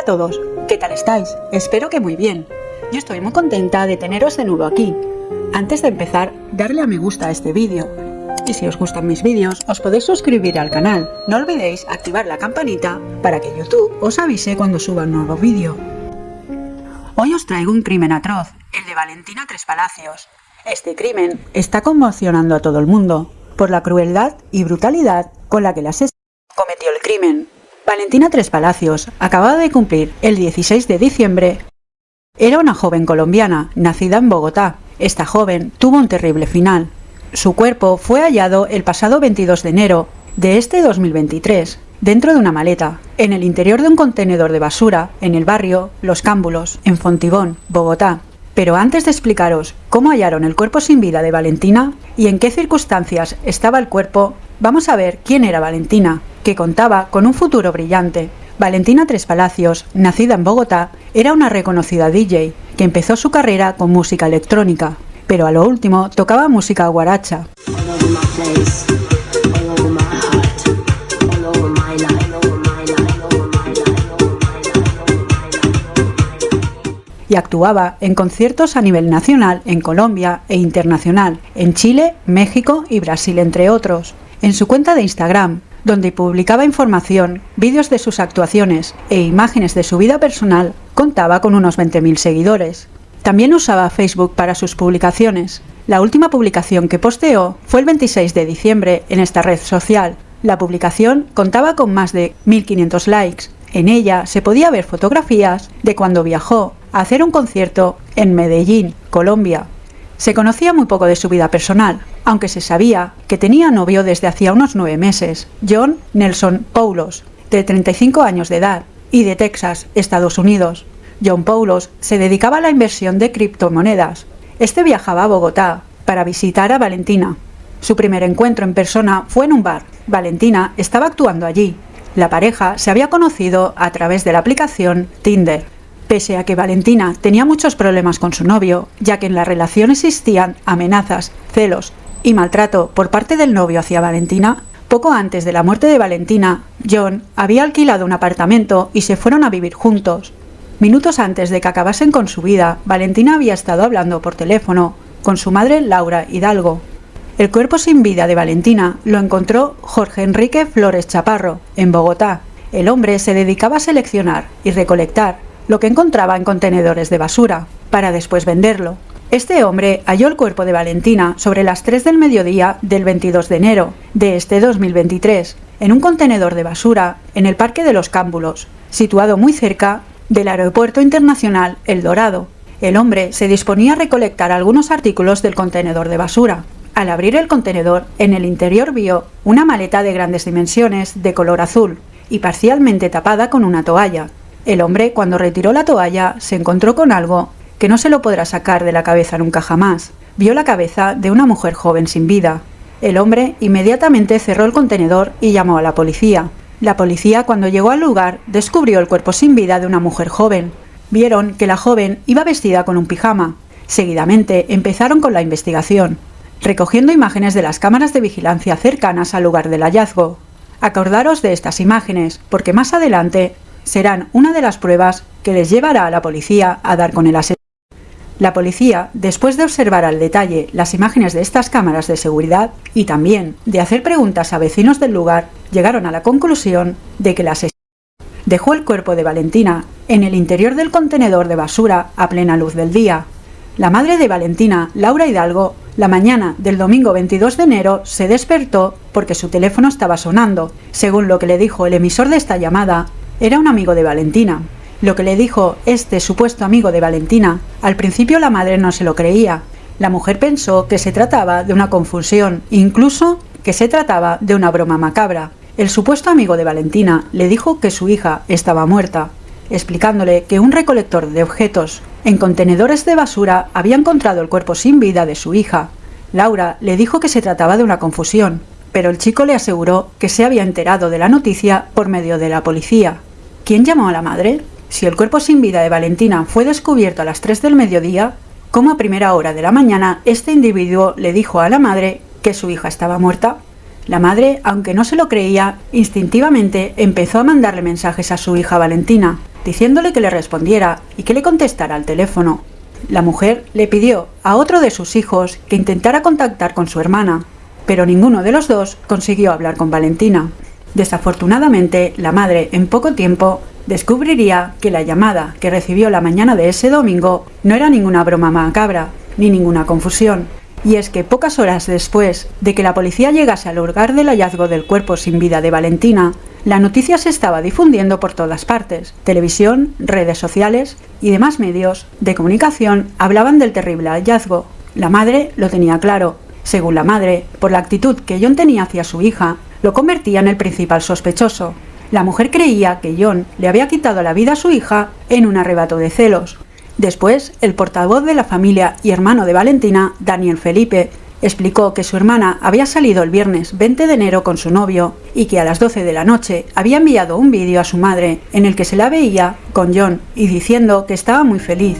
Hola a todos, ¿qué tal estáis? Espero que muy bien. Yo estoy muy contenta de teneros de nuevo aquí. Antes de empezar, darle a me gusta a este vídeo. Y si os gustan mis vídeos, os podéis suscribir al canal. No olvidéis activar la campanita para que YouTube os avise cuando suba un nuevo vídeo. Hoy os traigo un crimen atroz, el de Valentina Tres Palacios. Este crimen está conmocionando a todo el mundo por la crueldad y brutalidad con la que la asesina cometió el crimen. Valentina Tres Palacios acababa de cumplir el 16 de diciembre. Era una joven colombiana, nacida en Bogotá. Esta joven tuvo un terrible final. Su cuerpo fue hallado el pasado 22 de enero de este 2023, dentro de una maleta, en el interior de un contenedor de basura, en el barrio Los Cámbulos, en Fontibón, Bogotá. Pero antes de explicaros cómo hallaron el cuerpo sin vida de Valentina y en qué circunstancias estaba el cuerpo, vamos a ver quién era Valentina, que contaba con un futuro brillante. Valentina Tres Palacios, nacida en Bogotá, era una reconocida DJ que empezó su carrera con música electrónica, pero a lo último tocaba música guaracha. y actuaba en conciertos a nivel nacional en Colombia e internacional, en Chile, México y Brasil entre otros. En su cuenta de Instagram, donde publicaba información, vídeos de sus actuaciones e imágenes de su vida personal, contaba con unos 20.000 seguidores. También usaba Facebook para sus publicaciones. La última publicación que posteó fue el 26 de diciembre en esta red social. La publicación contaba con más de 1.500 likes. En ella se podía ver fotografías de cuando viajó a hacer un concierto en Medellín, Colombia. Se conocía muy poco de su vida personal, aunque se sabía que tenía novio desde hacía unos nueve meses, John Nelson Paulos, de 35 años de edad y de Texas, Estados Unidos. John Paulos se dedicaba a la inversión de criptomonedas. Este viajaba a Bogotá para visitar a Valentina. Su primer encuentro en persona fue en un bar. Valentina estaba actuando allí. La pareja se había conocido a través de la aplicación Tinder. Pese a que Valentina tenía muchos problemas con su novio, ya que en la relación existían amenazas, celos y maltrato por parte del novio hacia Valentina, poco antes de la muerte de Valentina, John había alquilado un apartamento y se fueron a vivir juntos. Minutos antes de que acabasen con su vida, Valentina había estado hablando por teléfono con su madre Laura Hidalgo. El cuerpo sin vida de Valentina lo encontró Jorge Enrique Flores Chaparro, en Bogotá. El hombre se dedicaba a seleccionar y recolectar lo que encontraba en contenedores de basura, para después venderlo. Este hombre halló el cuerpo de Valentina sobre las 3 del mediodía del 22 de enero de este 2023, en un contenedor de basura en el Parque de los Cámbulos, situado muy cerca del Aeropuerto Internacional El Dorado. El hombre se disponía a recolectar algunos artículos del contenedor de basura. Al abrir el contenedor, en el interior vio una maleta de grandes dimensiones de color azul y parcialmente tapada con una toalla, el hombre, cuando retiró la toalla, se encontró con algo que no se lo podrá sacar de la cabeza nunca jamás. Vio la cabeza de una mujer joven sin vida. El hombre inmediatamente cerró el contenedor y llamó a la policía. La policía, cuando llegó al lugar, descubrió el cuerpo sin vida de una mujer joven. Vieron que la joven iba vestida con un pijama. Seguidamente empezaron con la investigación, recogiendo imágenes de las cámaras de vigilancia cercanas al lugar del hallazgo. Acordaros de estas imágenes, porque más adelante serán una de las pruebas que les llevará a la policía a dar con el asesino. La policía, después de observar al detalle las imágenes de estas cámaras de seguridad y también de hacer preguntas a vecinos del lugar, llegaron a la conclusión de que el asesino dejó el cuerpo de Valentina en el interior del contenedor de basura a plena luz del día. La madre de Valentina, Laura Hidalgo, la mañana del domingo 22 de enero se despertó porque su teléfono estaba sonando. Según lo que le dijo el emisor de esta llamada, era un amigo de Valentina. Lo que le dijo este supuesto amigo de Valentina, al principio la madre no se lo creía. La mujer pensó que se trataba de una confusión, incluso que se trataba de una broma macabra. El supuesto amigo de Valentina le dijo que su hija estaba muerta, explicándole que un recolector de objetos en contenedores de basura había encontrado el cuerpo sin vida de su hija. Laura le dijo que se trataba de una confusión, pero el chico le aseguró que se había enterado de la noticia por medio de la policía. ¿Quién llamó a la madre? Si el cuerpo sin vida de Valentina fue descubierto a las 3 del mediodía, ¿cómo a primera hora de la mañana este individuo le dijo a la madre que su hija estaba muerta? La madre, aunque no se lo creía, instintivamente empezó a mandarle mensajes a su hija Valentina, diciéndole que le respondiera y que le contestara al teléfono. La mujer le pidió a otro de sus hijos que intentara contactar con su hermana, pero ninguno de los dos consiguió hablar con Valentina. Desafortunadamente, la madre en poco tiempo descubriría que la llamada que recibió la mañana de ese domingo no era ninguna broma macabra, ni ninguna confusión. Y es que pocas horas después de que la policía llegase al lugar del hallazgo del cuerpo sin vida de Valentina, la noticia se estaba difundiendo por todas partes. Televisión, redes sociales y demás medios de comunicación hablaban del terrible hallazgo. La madre lo tenía claro. Según la madre, por la actitud que John tenía hacia su hija, lo convertía en el principal sospechoso. La mujer creía que John le había quitado la vida a su hija en un arrebato de celos. Después, el portavoz de la familia y hermano de Valentina, Daniel Felipe, explicó que su hermana había salido el viernes 20 de enero con su novio y que a las 12 de la noche había enviado un vídeo a su madre en el que se la veía con John y diciendo que estaba muy feliz.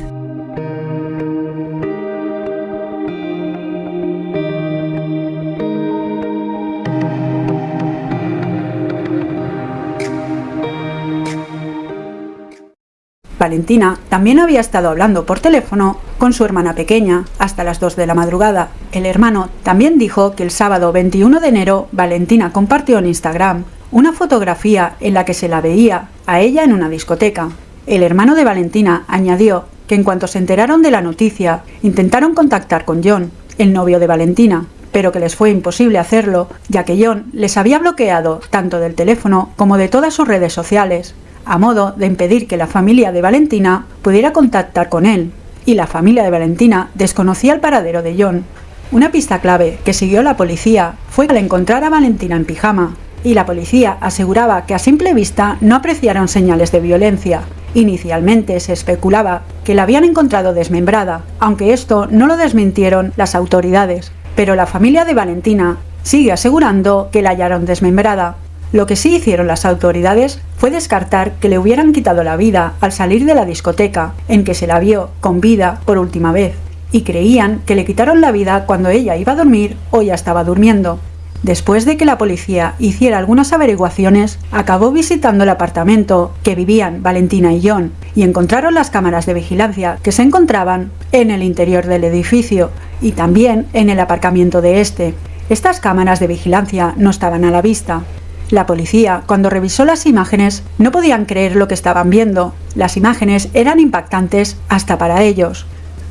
Valentina también había estado hablando por teléfono con su hermana pequeña hasta las 2 de la madrugada. El hermano también dijo que el sábado 21 de enero Valentina compartió en Instagram una fotografía en la que se la veía a ella en una discoteca. El hermano de Valentina añadió que en cuanto se enteraron de la noticia, intentaron contactar con John, el novio de Valentina, pero que les fue imposible hacerlo, ya que John les había bloqueado tanto del teléfono como de todas sus redes sociales a modo de impedir que la familia de Valentina pudiera contactar con él, y la familia de Valentina desconocía el paradero de John. Una pista clave que siguió la policía fue al encontrar a Valentina en pijama, y la policía aseguraba que a simple vista no apreciaron señales de violencia. Inicialmente se especulaba que la habían encontrado desmembrada, aunque esto no lo desmintieron las autoridades, pero la familia de Valentina sigue asegurando que la hallaron desmembrada, lo que sí hicieron las autoridades fue descartar que le hubieran quitado la vida al salir de la discoteca en que se la vio con vida por última vez, y creían que le quitaron la vida cuando ella iba a dormir o ya estaba durmiendo. Después de que la policía hiciera algunas averiguaciones, acabó visitando el apartamento que vivían Valentina y John y encontraron las cámaras de vigilancia que se encontraban en el interior del edificio y también en el aparcamiento de este. Estas cámaras de vigilancia no estaban a la vista, la policía, cuando revisó las imágenes, no podían creer lo que estaban viendo. Las imágenes eran impactantes hasta para ellos.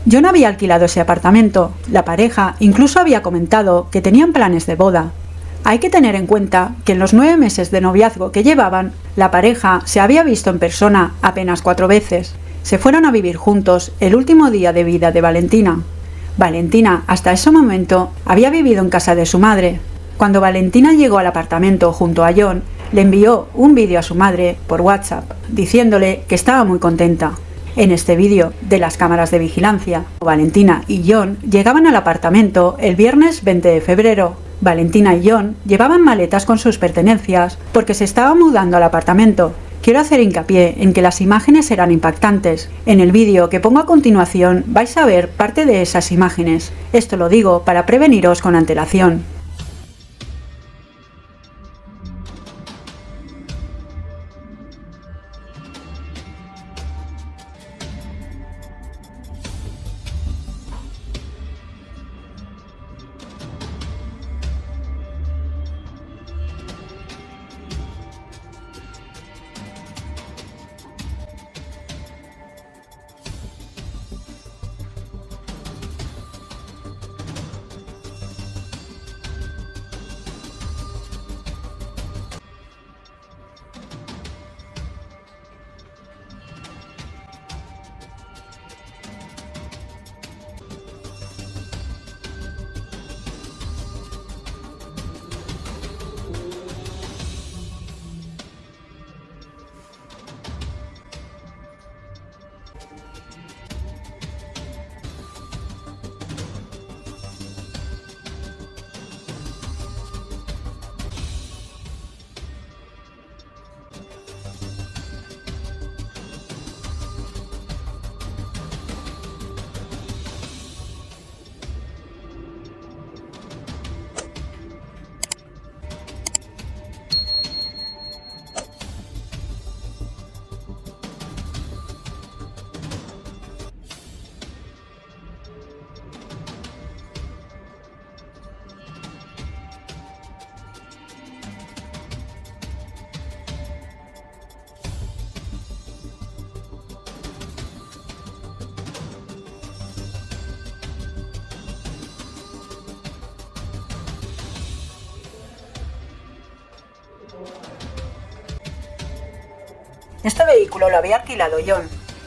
No había alquilado ese apartamento. La pareja incluso había comentado que tenían planes de boda. Hay que tener en cuenta que en los nueve meses de noviazgo que llevaban, la pareja se había visto en persona apenas cuatro veces. Se fueron a vivir juntos el último día de vida de Valentina. Valentina, hasta ese momento, había vivido en casa de su madre, cuando Valentina llegó al apartamento junto a John, le envió un vídeo a su madre por WhatsApp diciéndole que estaba muy contenta. En este vídeo de las cámaras de vigilancia, Valentina y John llegaban al apartamento el viernes 20 de febrero. Valentina y John llevaban maletas con sus pertenencias porque se estaba mudando al apartamento. Quiero hacer hincapié en que las imágenes eran impactantes. En el vídeo que pongo a continuación vais a ver parte de esas imágenes. Esto lo digo para preveniros con antelación. Este vehículo lo había alquilado John.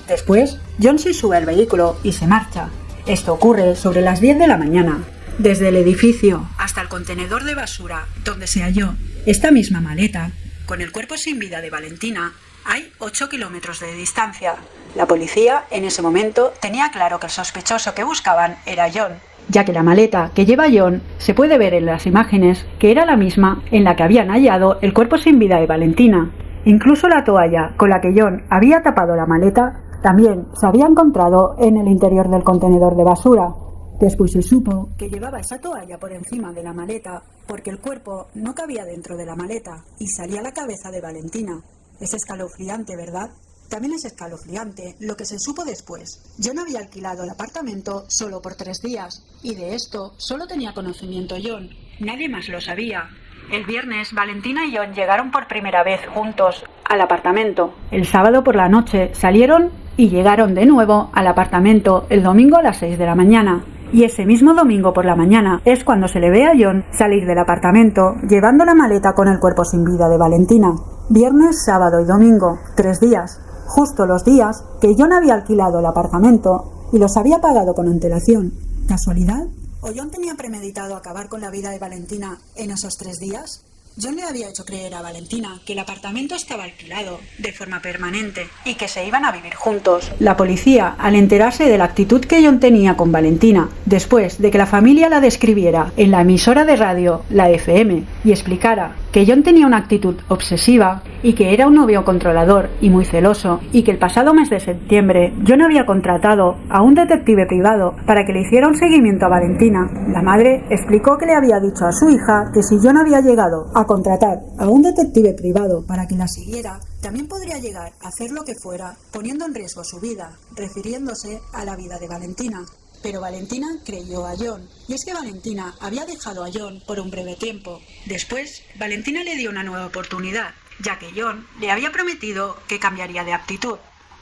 Después, John se sube al vehículo y se marcha. Esto ocurre sobre las 10 de la mañana. Desde el edificio hasta el contenedor de basura donde se halló esta misma maleta, con el cuerpo sin vida de Valentina, hay 8 kilómetros de distancia. La policía en ese momento tenía claro que el sospechoso que buscaban era John, ya que la maleta que lleva John se puede ver en las imágenes que era la misma en la que habían hallado el cuerpo sin vida de Valentina. Incluso la toalla con la que John había tapado la maleta también se había encontrado en el interior del contenedor de basura. Después se supo que llevaba esa toalla por encima de la maleta porque el cuerpo no cabía dentro de la maleta y salía la cabeza de Valentina. Es escalofriante, ¿verdad? También es escalofriante lo que se supo después. John había alquilado el apartamento solo por tres días y de esto solo tenía conocimiento John. Nadie más lo sabía. El viernes, Valentina y John llegaron por primera vez juntos al apartamento. El sábado por la noche salieron y llegaron de nuevo al apartamento el domingo a las 6 de la mañana. Y ese mismo domingo por la mañana es cuando se le ve a John salir del apartamento llevando la maleta con el cuerpo sin vida de Valentina. Viernes, sábado y domingo, tres días, justo los días que John había alquilado el apartamento y los había pagado con antelación. ¿Casualidad? ¿O John tenía premeditado acabar con la vida de Valentina en esos tres días? John le había hecho creer a Valentina que el apartamento estaba alquilado de forma permanente y que se iban a vivir juntos. La policía, al enterarse de la actitud que John tenía con Valentina, después de que la familia la describiera en la emisora de radio, la FM, y explicara que John tenía una actitud obsesiva y que era un novio controlador y muy celoso y que el pasado mes de septiembre John había contratado a un detective privado para que le hiciera un seguimiento a Valentina. La madre explicó que le había dicho a su hija que si John había llegado a contratar a un detective privado para que la siguiera, también podría llegar a hacer lo que fuera, poniendo en riesgo su vida, refiriéndose a la vida de Valentina. Pero Valentina creyó a John, y es que Valentina había dejado a John por un breve tiempo. Después, Valentina le dio una nueva oportunidad, ya que John le había prometido que cambiaría de actitud.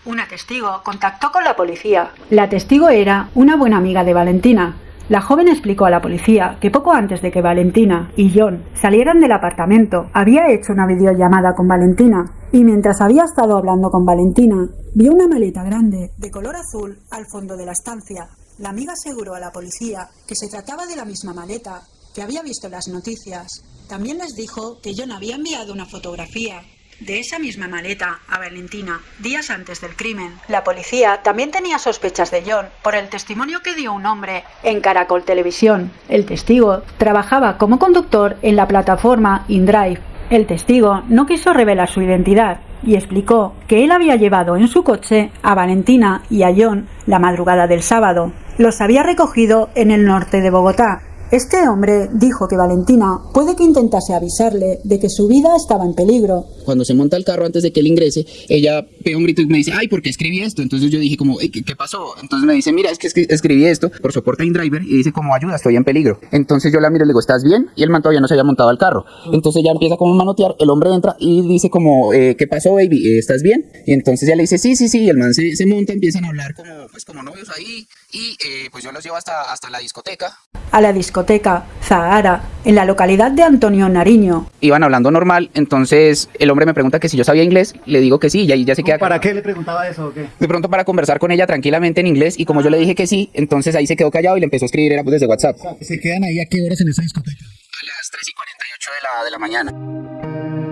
Una testigo contactó con la policía. La testigo era una buena amiga de Valentina, la joven explicó a la policía que poco antes de que Valentina y John salieran del apartamento, había hecho una videollamada con Valentina y mientras había estado hablando con Valentina, vio una maleta grande de color azul al fondo de la estancia. La amiga aseguró a la policía que se trataba de la misma maleta que había visto las noticias. También les dijo que John había enviado una fotografía de esa misma maleta a Valentina días antes del crimen. La policía también tenía sospechas de John por el testimonio que dio un hombre en Caracol Televisión. El testigo trabajaba como conductor en la plataforma InDrive. El testigo no quiso revelar su identidad y explicó que él había llevado en su coche a Valentina y a John la madrugada del sábado. Los había recogido en el norte de Bogotá este hombre dijo que Valentina puede que intentase avisarle de que su vida estaba en peligro. Cuando se monta el carro antes de que él ingrese, ella pega un grito y me dice, ay, ¿por qué escribí esto? Entonces yo dije como, ¿qué, pasó? Entonces me dice, mira, es que escribí esto por soporte a driver y dice como, ayuda, estoy en peligro. Entonces yo la miro y le digo, ¿estás bien? Y el man todavía no se había montado al carro. Entonces ella empieza como a manotear, el hombre entra y dice como, eh, ¿qué pasó, baby? ¿Estás bien? Y entonces ella le dice, sí, sí, sí, y el man se, se monta, empiezan a hablar como, pues como novios ahí y eh, pues yo los llevo hasta, hasta la discoteca. A la discoteca Zahara, en la localidad de Antonio Nariño. Iban hablando normal, entonces el hombre me pregunta que si yo sabía inglés, le digo que sí, y ahí ya se queda... ¿Para qué le preguntaba eso o qué? De pronto para conversar con ella tranquilamente en inglés, y como yo le dije que sí, entonces ahí se quedó callado y le empezó a escribir, era pues desde WhatsApp. ¿Se quedan ahí a qué horas en esa discoteca? A las 3 y 48 de la, de la mañana.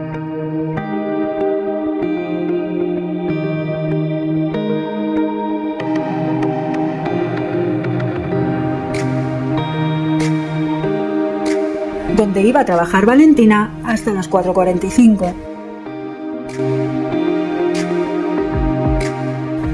Donde iba a trabajar Valentina hasta las 4.45.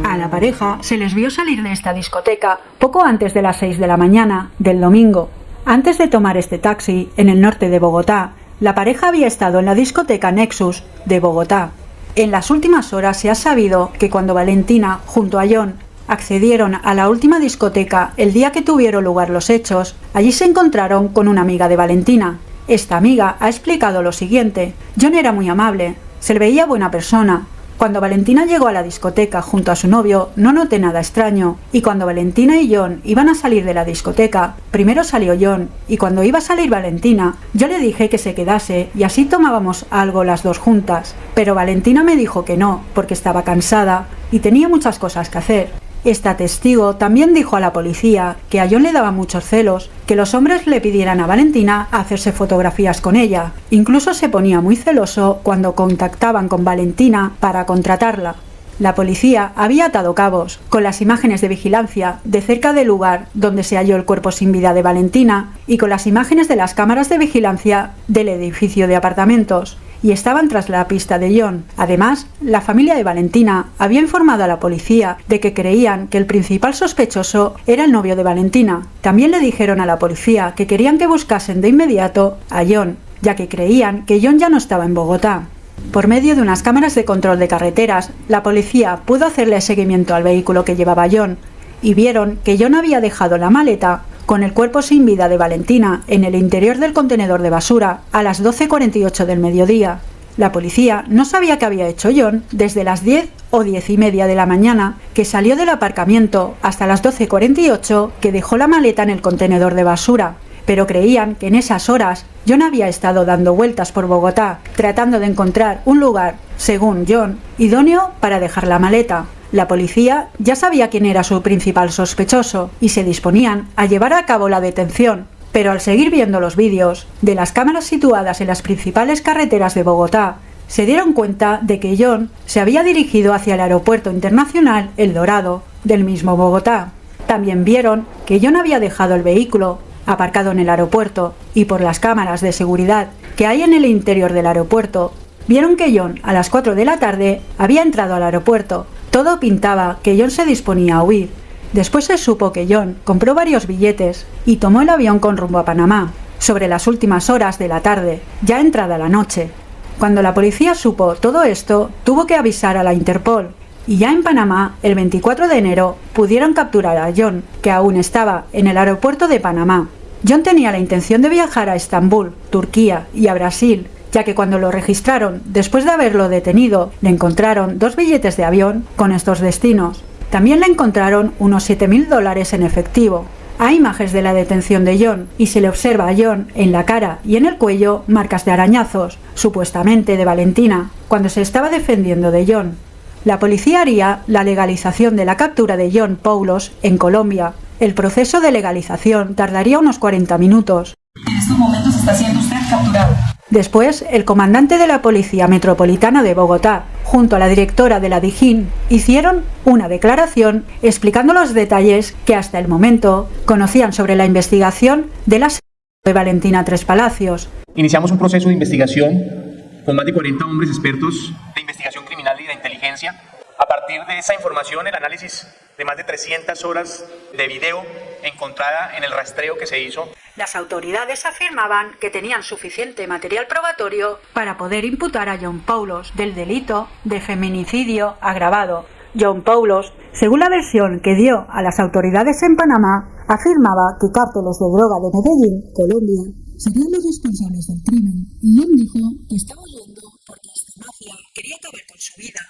A la pareja se les vio salir de esta discoteca poco antes de las 6 de la mañana del domingo. Antes de tomar este taxi en el norte de Bogotá, la pareja había estado en la discoteca Nexus de Bogotá. En las últimas horas se ha sabido que cuando Valentina, junto a John, accedieron a la última discoteca el día que tuvieron lugar los hechos, allí se encontraron con una amiga de Valentina. Esta amiga ha explicado lo siguiente. John era muy amable, se le veía buena persona, Cuando Valentina llegó a la discoteca junto a su novio, no noté nada extraño, y cuando Valentina y John iban a salir de la discoteca, primero salió John, y cuando iba a salir Valentina, yo le dije que se quedase y así tomábamos algo las dos juntas, pero Valentina me dijo que no, porque estaba cansada y tenía muchas cosas que hacer. Esta testigo también dijo a la policía que a John le daba muchos celos, que los hombres le pidieran a Valentina hacerse fotografías con ella. Incluso se ponía muy celoso cuando contactaban con Valentina para contratarla. La policía había atado cabos con las imágenes de vigilancia de cerca del lugar donde se halló el cuerpo sin vida de Valentina y con las imágenes de las cámaras de vigilancia del edificio de apartamentos y estaban tras la pista de John. Además, la familia de Valentina había informado a la policía de que creían que el principal sospechoso era el novio de Valentina. También le dijeron a la policía que querían que buscasen de inmediato a John, ya que creían que John ya no estaba en Bogotá. Por medio de unas cámaras de control de carreteras, la policía pudo hacerle seguimiento al vehículo que llevaba John y vieron que John había dejado la maleta con el cuerpo sin vida de Valentina en el interior del contenedor de basura a las 12.48 del mediodía. La policía no sabía qué había hecho John desde las 10 o 10 y media de la mañana, que salió del aparcamiento, hasta las 12.48, que dejó la maleta en el contenedor de basura. Pero creían que en esas horas John había estado dando vueltas por Bogotá, tratando de encontrar un lugar, según John, idóneo para dejar la maleta. La policía ya sabía quién era su principal sospechoso y se disponían a llevar a cabo la detención, pero al seguir viendo los vídeos de las cámaras situadas en las principales carreteras de Bogotá, se dieron cuenta de que John se había dirigido hacia el aeropuerto internacional El Dorado del mismo Bogotá. También vieron que John había dejado el vehículo aparcado en el aeropuerto y por las cámaras de seguridad que hay en el interior del aeropuerto, vieron que John a las 4 de la tarde había entrado al aeropuerto todo pintaba que John se disponía a huir. Después se supo que John compró varios billetes y tomó el avión con rumbo a Panamá, sobre las últimas horas de la tarde, ya entrada la noche. Cuando la policía supo todo esto, tuvo que avisar a la Interpol, y ya en Panamá, el 24 de enero, pudieron capturar a John, que aún estaba en el aeropuerto de Panamá. John tenía la intención de viajar a Estambul, Turquía y a Brasil, ya que cuando lo registraron, después de haberlo detenido, le encontraron dos billetes de avión con estos destinos. También le encontraron unos 7.000 dólares en efectivo. Hay imágenes de la detención de John y se le observa a John en la cara y en el cuello marcas de arañazos, supuestamente de Valentina, cuando se estaba defendiendo de John. La policía haría la legalización de la captura de John Paulos en Colombia. El proceso de legalización tardaría unos 40 minutos. En estos momentos está siendo usted capturado. Después, el comandante de la Policía Metropolitana de Bogotá, junto a la directora de la DIJÍN, hicieron una declaración explicando los detalles que hasta el momento conocían sobre la investigación de la de Valentina Tres Palacios. Iniciamos un proceso de investigación con más de 40 hombres expertos de investigación criminal y de inteligencia. A partir de esa información, el análisis de más de 300 horas de video encontrada en el rastreo que se hizo. Las autoridades afirmaban que tenían suficiente material probatorio para poder imputar a John Paulos del delito de feminicidio agravado. John Paulos, según la versión que dio a las autoridades en Panamá, afirmaba que cárteles de droga de Medellín, Colombia, serían los responsables del crimen. Y John dijo que estaba huyendo porque esta mafia quería acabar con su vida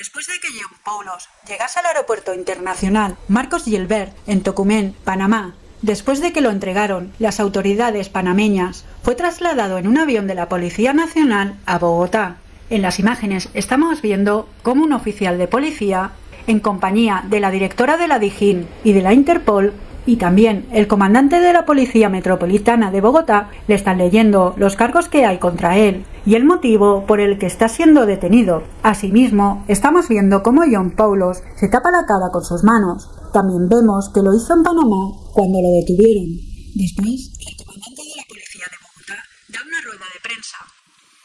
Después de que John Paulos llegase al aeropuerto internacional Marcos Gilbert en Tocumen, Panamá, después de que lo entregaron las autoridades panameñas, fue trasladado en un avión de la Policía Nacional a Bogotá. En las imágenes estamos viendo cómo un oficial de policía, en compañía de la directora de la DIJÍN y de la Interpol, y también el comandante de la Policía Metropolitana de Bogotá le están leyendo los cargos que hay contra él y el motivo por el que está siendo detenido. Asimismo, estamos viendo cómo John Paulos se tapa la cara con sus manos. También vemos que lo hizo en Panamá cuando lo detuvieron. Después, el comandante de la Policía de Bogotá da una rueda de prensa.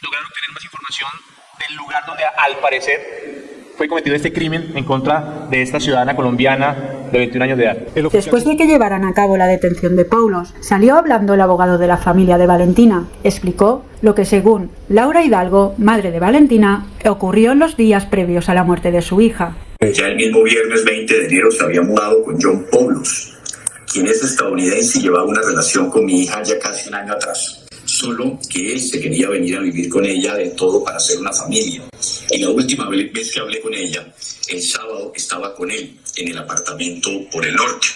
Lograron tener más información del lugar donde al parecer fue cometido este crimen en contra de esta ciudadana colombiana de 21 años de edad. Después de que llevaran a cabo la detención de Paulos, salió hablando el abogado de la familia de Valentina. Explicó lo que según Laura Hidalgo, madre de Valentina, ocurrió en los días previos a la muerte de su hija. Ya el mismo viernes 20 de enero se había mudado con John Paulos, quien es estadounidense y llevaba una relación con mi hija ya casi un año atrás. Solo que él se quería venir a vivir con ella de todo para hacer una familia Y la última vez que hablé con ella, el sábado estaba con él en el apartamento por el norte.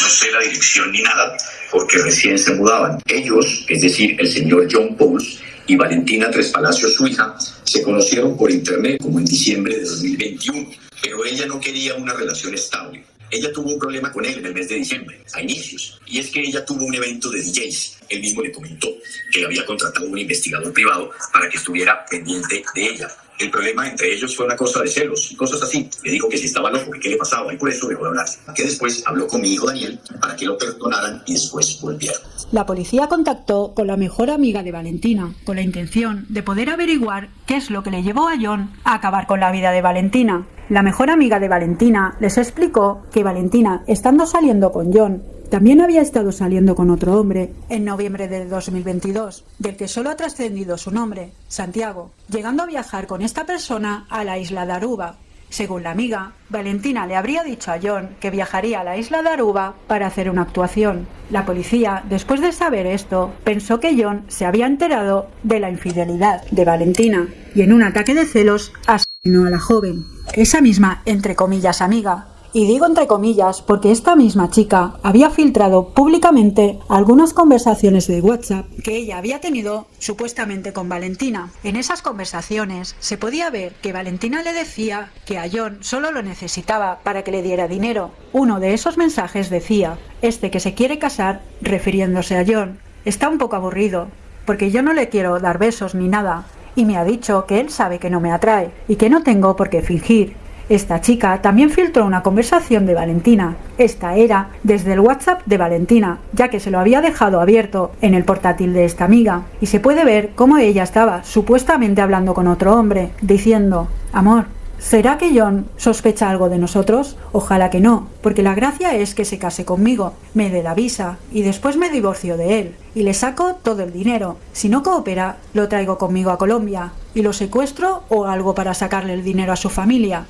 No sé la dirección ni nada, porque recién se mudaban. Ellos, es decir, el señor John Pauls y Valentina Tres Palacios, su hija, se conocieron por internet como en diciembre de 2021, pero ella no quería una relación estable. Ella tuvo un problema con él en el mes de diciembre, a inicios, y es que ella tuvo un evento de DJs. Él mismo le comentó que había contratado un investigador privado para que estuviera pendiente de ella. El problema entre ellos fue una cosa de celos y cosas así. Le dijo que si estaba loco, que qué le pasaba y por eso dejó de hablar. Que después habló con mi hijo Daniel para que lo perdonaran y después volvieron. La policía contactó con la mejor amiga de Valentina, con la intención de poder averiguar qué es lo que le llevó a John a acabar con la vida de Valentina. La mejor amiga de Valentina les explicó que Valentina, estando saliendo con John, también había estado saliendo con otro hombre en noviembre de 2022, del que solo ha trascendido su nombre, Santiago, llegando a viajar con esta persona a la isla de Aruba, según la amiga, Valentina le habría dicho a John que viajaría a la isla de Aruba para hacer una actuación. La policía, después de saber esto, pensó que John se había enterado de la infidelidad de Valentina y en un ataque de celos asesinó a la joven. Esa misma, entre comillas, amiga, y digo entre comillas porque esta misma chica había filtrado públicamente algunas conversaciones de WhatsApp que ella había tenido supuestamente con Valentina. En esas conversaciones se podía ver que Valentina le decía que a John solo lo necesitaba para que le diera dinero. Uno de esos mensajes decía, este que se quiere casar, refiriéndose a John, está un poco aburrido, porque yo no le quiero dar besos ni nada, y me ha dicho que él sabe que no me atrae y que no tengo por qué fingir esta chica también filtró una conversación de Valentina. Esta era desde el WhatsApp de Valentina, ya que se lo había dejado abierto en el portátil de esta amiga, y se puede ver cómo ella estaba supuestamente hablando con otro hombre, diciendo, Amor, ¿Será que John sospecha algo de nosotros? Ojalá que no, porque la gracia es que se case conmigo, me dé la visa y después me divorcio de él y le saco todo el dinero. Si no coopera, lo traigo conmigo a Colombia y lo secuestro o algo para sacarle el dinero a su familia.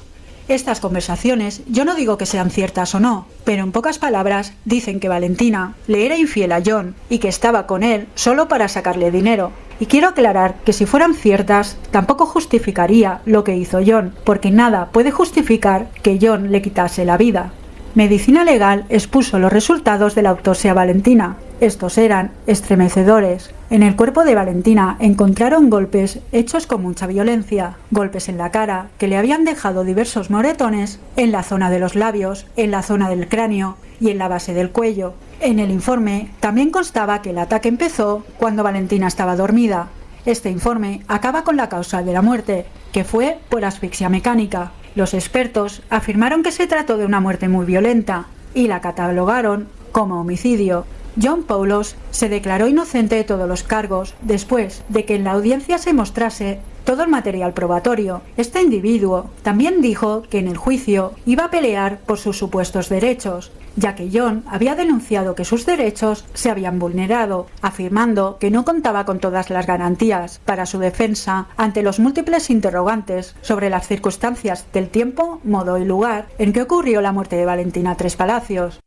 Estas conversaciones yo no digo que sean ciertas o no, pero en pocas palabras dicen que Valentina le era infiel a John y que estaba con él solo para sacarle dinero. Y quiero aclarar que si fueran ciertas, tampoco justificaría lo que hizo John, porque nada puede justificar que John le quitase la vida. Medicina Legal expuso los resultados de la autopsia Valentina. Estos eran estremecedores. En el cuerpo de Valentina encontraron golpes hechos con mucha violencia, golpes en la cara que le habían dejado diversos moretones en la zona de los labios, en la zona del cráneo y en la base del cuello. En el informe también constaba que el ataque empezó cuando Valentina estaba dormida. Este informe acaba con la causa de la muerte, que fue por asfixia mecánica. Los expertos afirmaron que se trató de una muerte muy violenta y la catalogaron como homicidio. John Paulos se declaró inocente de todos los cargos después de que en la audiencia se mostrase todo el material probatorio. Este individuo también dijo que en el juicio iba a pelear por sus supuestos derechos, ya que John había denunciado que sus derechos se habían vulnerado, afirmando que no contaba con todas las garantías para su defensa ante los múltiples interrogantes sobre las circunstancias del tiempo, modo y lugar en que ocurrió la muerte de Valentina Tres Palacios.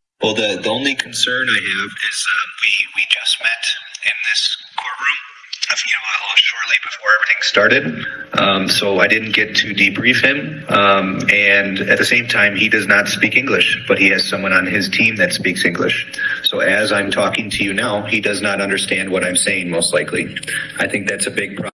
You know, a little shortly before everything started. Um, so I didn't get to debrief him. Um, and at the same time, he does not speak English, but he has someone on his team that speaks English. So as I'm talking to you now, he does not understand what I'm saying, most likely. I think that's a big problem.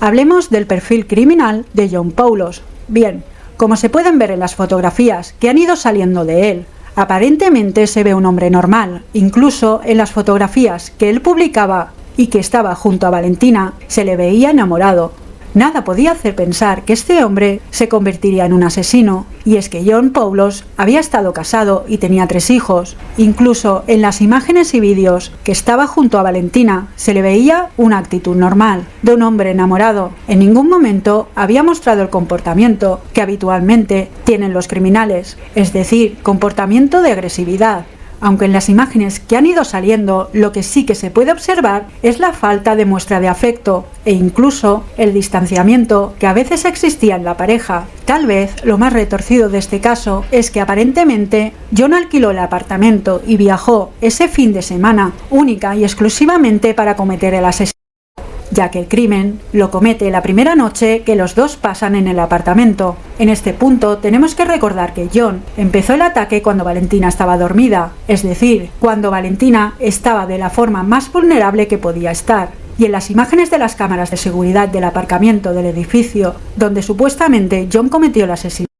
Hablemos del perfil criminal de John Paulos. Bien, como se pueden ver en las fotografías que han ido saliendo de él, aparentemente se ve un hombre normal. Incluso en las fotografías que él publicaba y que estaba junto a Valentina, se le veía enamorado. Nada podía hacer pensar que este hombre se convertiría en un asesino, y es que John Paulos había estado casado y tenía tres hijos. Incluso en las imágenes y vídeos que estaba junto a Valentina se le veía una actitud normal, de un hombre enamorado. En ningún momento había mostrado el comportamiento que habitualmente tienen los criminales, es decir, comportamiento de agresividad, aunque en las imágenes que han ido saliendo lo que sí que se puede observar es la falta de muestra de afecto e incluso el distanciamiento que a veces existía en la pareja. Tal vez lo más retorcido de este caso es que aparentemente John alquiló el apartamento y viajó ese fin de semana única y exclusivamente para cometer el asesinato. Ya que el crimen lo comete la primera noche que los dos pasan en el apartamento. En este punto tenemos que recordar que John empezó el ataque cuando Valentina estaba dormida, es decir, cuando Valentina estaba de la forma más vulnerable que podía estar. Y en las imágenes de las cámaras de seguridad del aparcamiento del edificio donde supuestamente John cometió el asesinato,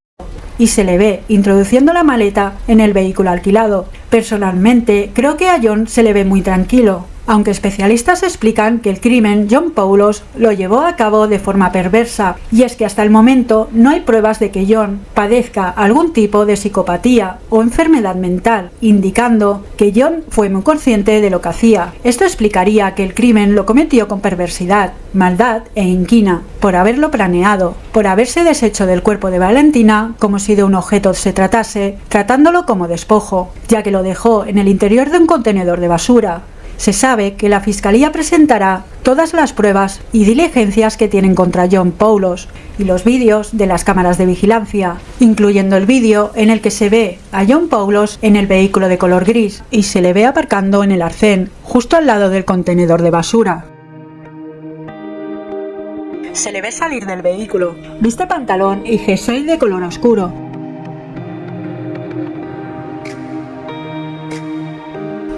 y se le ve introduciendo la maleta en el vehículo alquilado. Personalmente, creo que a John se le ve muy tranquilo, aunque especialistas explican que el crimen John Paulos lo llevó a cabo de forma perversa, y es que hasta el momento no hay pruebas de que John padezca algún tipo de psicopatía o enfermedad mental, indicando que John fue muy consciente de lo que hacía. Esto explicaría que el crimen lo cometió con perversidad, maldad e inquina, por haberlo planeado, por haberse deshecho del cuerpo de Valentina como si de un objeto se tratase, tratándolo como despojo, ya que lo dejó en el interior de un contenedor de basura, se sabe que la Fiscalía presentará todas las pruebas y diligencias que tienen contra John Paulos y los vídeos de las cámaras de vigilancia, incluyendo el vídeo en el que se ve a John Paulos en el vehículo de color gris y se le ve aparcando en el arcén, justo al lado del contenedor de basura. Se le ve salir del vehículo, viste pantalón y jersey de color oscuro,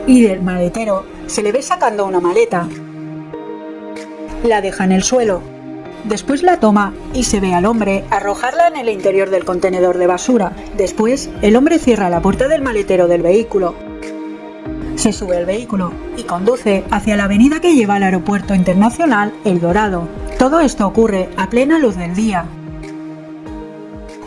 y del maletero se le ve sacando una maleta. La deja en el suelo. Después la toma y se ve al hombre arrojarla en el interior del contenedor de basura. Después, el hombre cierra la puerta del maletero del vehículo. Se sube al vehículo y conduce hacia la avenida que lleva al aeropuerto internacional El Dorado. Todo esto ocurre a plena luz del día.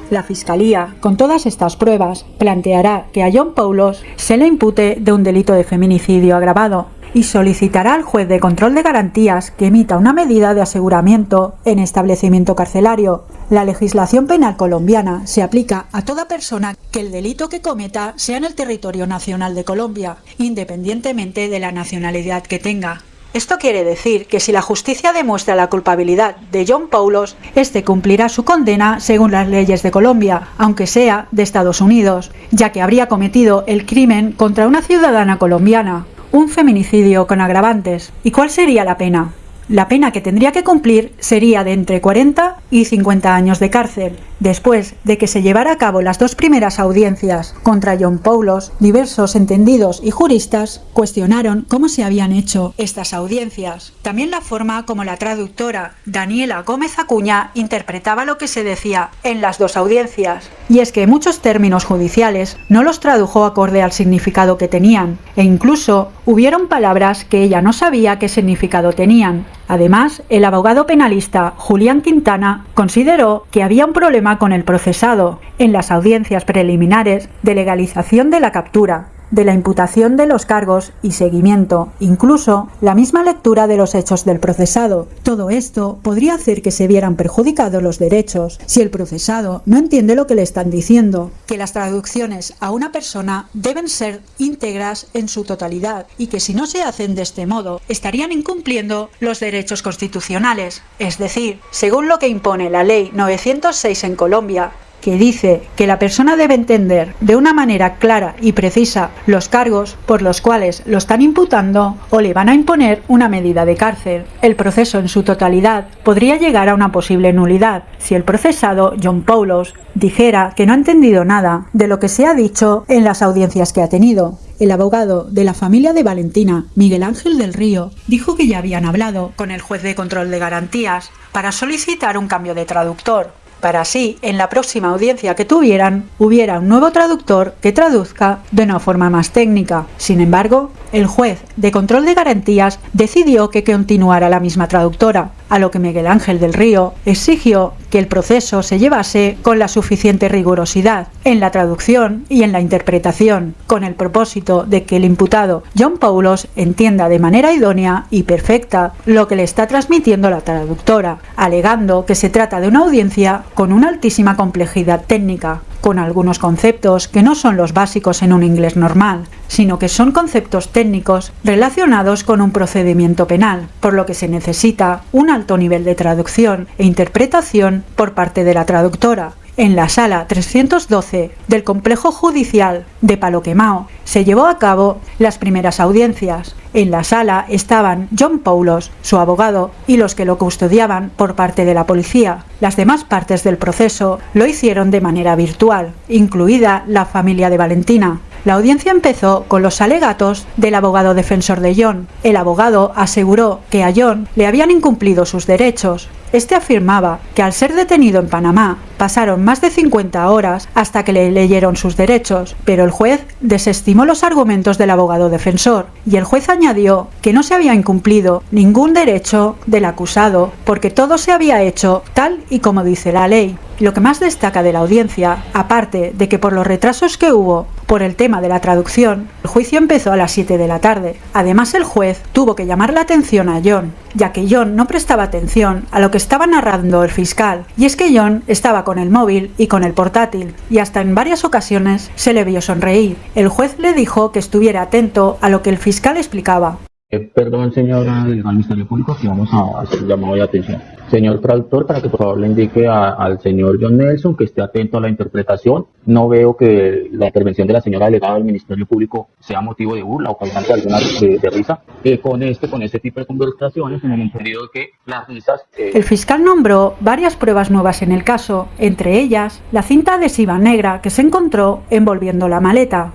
La Fiscalía, con todas estas pruebas, planteará que a John Paulos se le impute de un delito de feminicidio agravado y solicitará al juez de control de garantías que emita una medida de aseguramiento en establecimiento carcelario. La legislación penal colombiana se aplica a toda persona que el delito que cometa sea en el territorio nacional de Colombia, independientemente de la nacionalidad que tenga. Esto quiere decir que si la justicia demuestra la culpabilidad de John Paulos, este cumplirá su condena según las leyes de Colombia, aunque sea de Estados Unidos, ya que habría cometido el crimen contra una ciudadana colombiana, un feminicidio con agravantes. ¿Y cuál sería la pena? La pena que tendría que cumplir sería de entre 40 y 50 años de cárcel. Después de que se llevara a cabo las dos primeras audiencias contra John Paulos, diversos entendidos y juristas cuestionaron cómo se habían hecho estas audiencias. También la forma como la traductora Daniela Gómez Acuña interpretaba lo que se decía en las dos audiencias. Y es que muchos términos judiciales no los tradujo acorde al significado que tenían, e incluso hubieron palabras que ella no sabía qué significado tenían. Además, el abogado penalista Julián Quintana consideró que había un problema con el procesado en las audiencias preliminares de legalización de la captura, de la imputación de los cargos y seguimiento, incluso la misma lectura de los hechos del procesado. Todo esto podría hacer que se vieran perjudicados los derechos si el procesado no entiende lo que le están diciendo, que las traducciones a una persona deben ser íntegras en su totalidad y que si no se hacen de este modo estarían incumpliendo los derechos constitucionales, es decir, según lo que impone la ley 906 en Colombia, que dice que la persona debe entender de una manera clara y precisa los cargos por los cuales lo están imputando o le van a imponer una medida de cárcel. El proceso en su totalidad podría llegar a una posible nulidad si el procesado John Paulos dijera que no ha entendido nada de lo que se ha dicho en las audiencias que ha tenido. El abogado de la familia de Valentina, Miguel Ángel del Río, dijo que ya habían hablado con el juez de control de garantías para solicitar un cambio de traductor, para así, en la próxima audiencia que tuvieran, hubiera un nuevo traductor que traduzca de una forma más técnica. Sin embargo, el juez de control de garantías decidió que continuara la misma traductora, a lo que Miguel Ángel del Río exigió que el proceso se llevase con la suficiente rigurosidad en la traducción y en la interpretación, con el propósito de que el imputado John Paulos entienda de manera idónea y perfecta lo que le está transmitiendo la traductora, alegando que se trata de una audiencia con una altísima complejidad técnica, con algunos conceptos que no son los básicos en un inglés normal, sino que son conceptos técnicos relacionados con un procedimiento penal, por lo que se necesita un alto nivel de traducción e interpretación por parte de la traductora, en la sala 312 del complejo judicial de Paloquemao se llevó a cabo las primeras audiencias. En la sala estaban John Paulos, su abogado, y los que lo custodiaban por parte de la policía. Las demás partes del proceso lo hicieron de manera virtual, incluida la familia de Valentina. La audiencia empezó con los alegatos del abogado defensor de John. El abogado aseguró que a John le habían incumplido sus derechos. Este afirmaba que al ser detenido en Panamá pasaron más de 50 horas hasta que le leyeron sus derechos, pero el juez desestimó los argumentos del abogado defensor y el juez añadió que no se había incumplido ningún derecho del acusado porque todo se había hecho tal y como dice la ley. Lo que más destaca de la audiencia, aparte de que por los retrasos que hubo por el tema de la traducción, el juicio empezó a las 7 de la tarde. Además, el juez tuvo que llamar la atención a John, ya que John no prestaba atención a lo que estaba narrando el fiscal. Y es que John estaba con el móvil y con el portátil, y hasta en varias ocasiones se le vio sonreír. El juez le dijo que estuviera atento a lo que el fiscal explicaba. Eh, perdón, señora del Ministerio Público, que vamos a hacer llamado de atención. Señor traductor, para que por favor le indique al señor John Nelson que esté atento a la interpretación. No veo que la intervención de la señora delegada del Ministerio Público sea motivo de burla o causante alguna de, risa. Eh, con este, con este tipo de conversaciones, en el entendido de que las risas. Eh, el fiscal nombró varias pruebas nuevas en el caso, entre ellas la cinta adhesiva negra que se encontró envolviendo la maleta.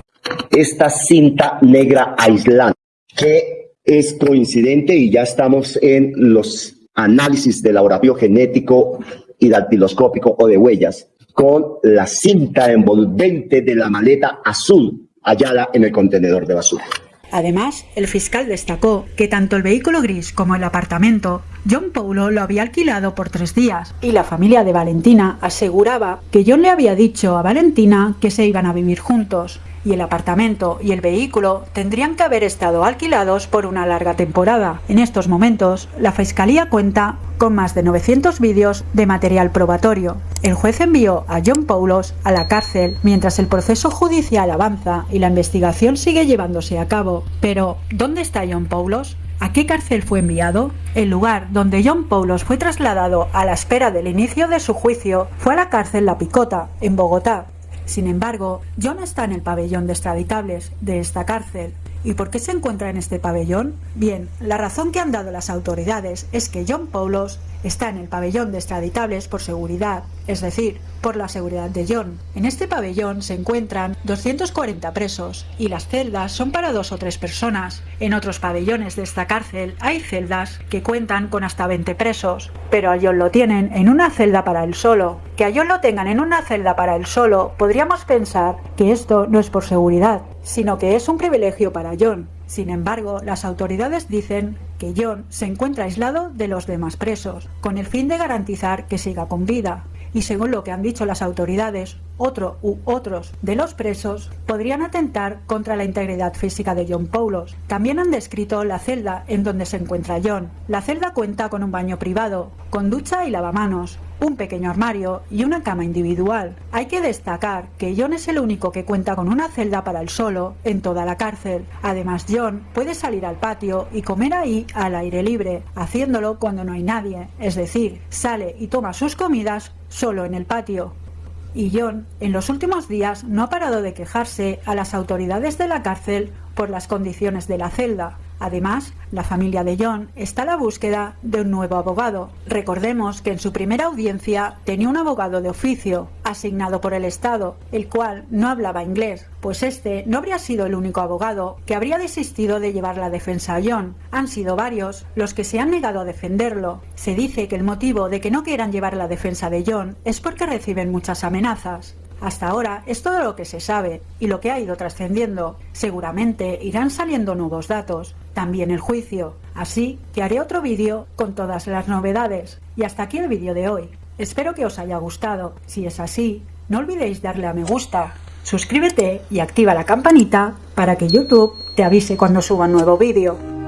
Esta cinta negra aislante que es coincidente y ya estamos en los análisis de laboratorio genético y dactiloscópico o de huellas con la cinta envolvente de la maleta azul hallada en el contenedor de basura. Además, el fiscal destacó que tanto el vehículo gris como el apartamento, John Paulo lo había alquilado por tres días y la familia de Valentina aseguraba que John le había dicho a Valentina que se iban a vivir juntos y el apartamento y el vehículo tendrían que haber estado alquilados por una larga temporada. En estos momentos, la Fiscalía cuenta con más de 900 vídeos de material probatorio. El juez envió a John Paulos a la cárcel mientras el proceso judicial avanza y la investigación sigue llevándose a cabo. Pero, ¿dónde está John Paulos? ¿A qué cárcel fue enviado? El lugar donde John Paulos fue trasladado a la espera del inicio de su juicio fue a la cárcel La Picota, en Bogotá, sin embargo, John está en el pabellón de extraditables de esta cárcel. ¿Y por qué se encuentra en este pabellón? Bien, la razón que han dado las autoridades es que John Paulos está en el pabellón de extraditables por seguridad, es decir, por la seguridad de John. En este pabellón se encuentran 240 presos y las celdas son para dos o tres personas. En otros pabellones de esta cárcel hay celdas que cuentan con hasta 20 presos, pero a John lo tienen en una celda para él solo. Que a John lo tengan en una celda para él solo, podríamos pensar que esto no es por seguridad, sino que es un privilegio para John. Sin embargo, las autoridades dicen que John se encuentra aislado de los demás presos, con el fin de garantizar que siga con vida. Y según lo que han dicho las autoridades, otro u otros de los presos podrían atentar contra la integridad física de John Paulos. También han descrito la celda en donde se encuentra John. La celda cuenta con un baño privado, con ducha y lavamanos, un pequeño armario y una cama individual. Hay que destacar que John es el único que cuenta con una celda para él solo en toda la cárcel. Además, John puede salir al patio y comer ahí al aire libre, haciéndolo cuando no hay nadie, es decir, sale y toma sus comidas solo en el patio. Y John, en los últimos días, no ha parado de quejarse a las autoridades de la cárcel por las condiciones de la celda. Además, la familia de John está a la búsqueda de un nuevo abogado. Recordemos que en su primera audiencia tenía un abogado de oficio, asignado por el Estado, el cual no hablaba inglés, pues este no habría sido el único abogado que habría desistido de llevar la defensa a John. Han sido varios los que se han negado a defenderlo. Se dice que el motivo de que no quieran llevar la defensa de John es porque reciben muchas amenazas. Hasta ahora es todo lo que se sabe y lo que ha ido trascendiendo. Seguramente irán saliendo nuevos datos, también el juicio. Así que haré otro vídeo con todas las novedades. Y hasta aquí el vídeo de hoy. Espero que os haya gustado. Si es así, no olvidéis darle a me gusta, suscríbete y activa la campanita para que YouTube te avise cuando suba un nuevo vídeo.